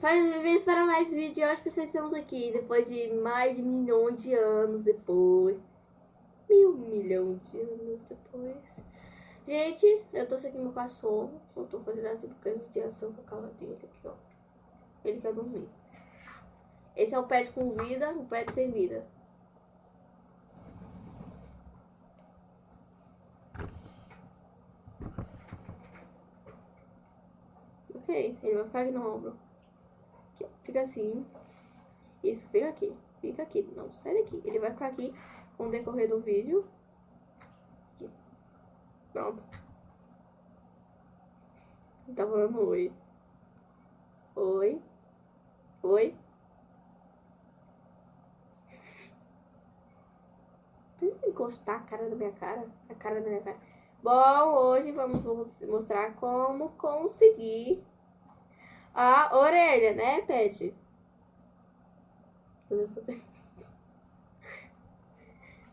Faz para mais vídeos. Hoje vocês estamos aqui depois de mais de milhões de anos depois. Mil milhões de anos depois. Gente, eu tô aqui meu cachorro. Eu tô fazendo assim porque eu ação com a cara dele aqui, ó. Ele quer dormir. Esse é o pet com vida, o pet sem vida. Ok, ele vai ficar aqui no ombro. Fica assim. Isso, fica aqui. Fica aqui. Não, sai daqui. Ele vai ficar aqui com o decorrer do vídeo. Aqui. Pronto. Tá falando oi. Oi. Oi. Precisa encostar a cara da minha cara? A cara da minha cara. Bom, hoje vamos mostrar como conseguir a orelha, né, Pet?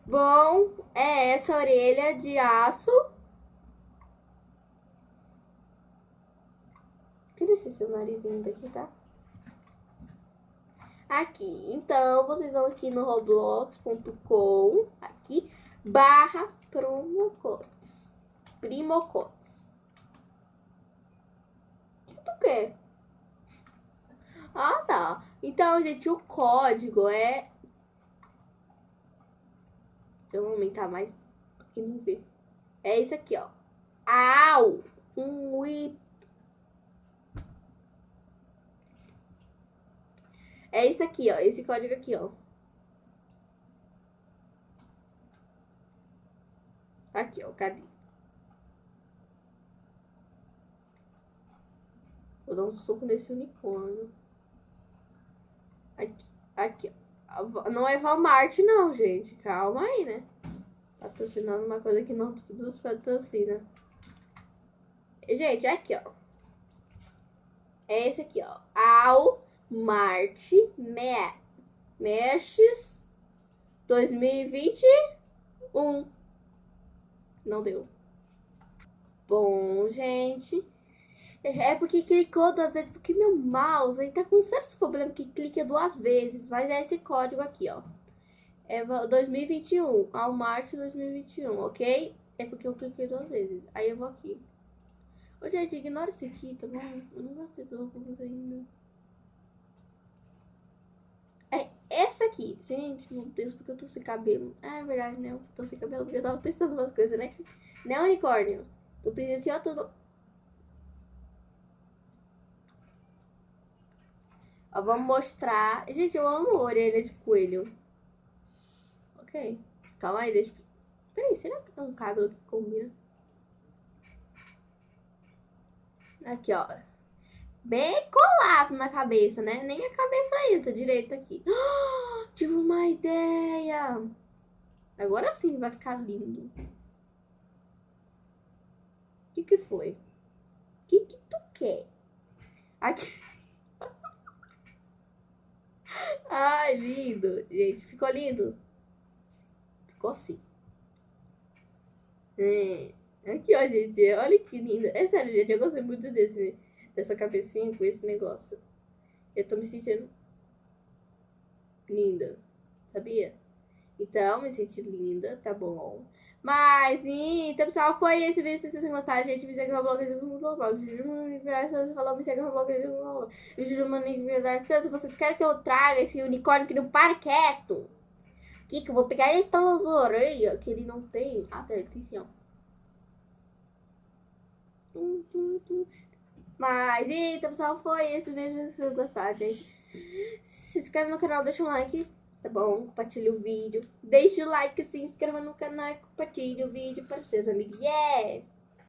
Bom, é essa orelha de aço. Tira esse seu narizinho daqui, tá? Aqui. Então, vocês vão aqui no roblox.com, aqui, barra promocodes. Primocodes. O que tu quer? Tá. Então, gente, o código é... Eu aumentar mais quem não vê. É esse aqui, ó. Au! Um i... É esse aqui, ó. Esse código aqui, ó. Aqui, ó. Cadê? Vou dar um soco nesse unicórnio. Aqui, aqui. Não é Walmart, não, gente. Calma aí, né? Patrocinando uma coisa que não nos patrocina. Gente, aqui, ó. É esse aqui, ó. Ao Marte Me Meshes 2021. Não deu. Bom, gente. É porque clicou duas vezes, porque meu mouse aí tá com certos problemas que clica duas vezes. Mas é esse código aqui, ó. É 2021, ao março 2021, ok? É porque eu cliquei duas vezes. Aí eu vou aqui. Ô, gente, ignora esse aqui, tá bom? Eu não gostei pelo cookies ainda. É essa aqui. Gente, meu Deus, porque eu tô sem cabelo. Ah, é verdade, né? Eu tô sem cabelo porque eu tava testando umas coisas, né? Não, unicórnio. Tu presenciou tudo. Ó, vamos mostrar. Gente, eu amo orelha de coelho. Ok. Calma aí, deixa. Peraí, será que tem um cabelo que combina? Aqui, ó. Bem colado na cabeça, né? Nem a cabeça entra direito aqui. Oh, tive uma ideia. Agora sim vai ficar lindo. O que que foi? O que que tu quer? Aqui. Ai, lindo. Gente, ficou lindo? Ficou assim. É. Aqui, ó, gente. Olha que lindo. É sério, gente. Eu gostei muito desse, dessa cabecinha com esse negócio. Eu tô me sentindo linda. Sabia? Então, me senti linda, tá bom. Mas, então, pessoal, foi esse vídeo. Se vocês gostaram, gente, me segue no blog. Se falou, me segue no blog. Se vocês querem que eu traga esse unicórnio que não para quieto. Aqui, que eu vou pegar ele pelas orelhas, que ele não tem. Ah, tá, ele tem sim, ó. Mas, então, pessoal, foi esse vídeo. Se vocês gostaram, gente, se inscreve no canal, deixa um like tá bom? Compartilhe o vídeo. Deixe o like, se inscreva no canal e compartilhe o vídeo para os seus amigos. Yeah!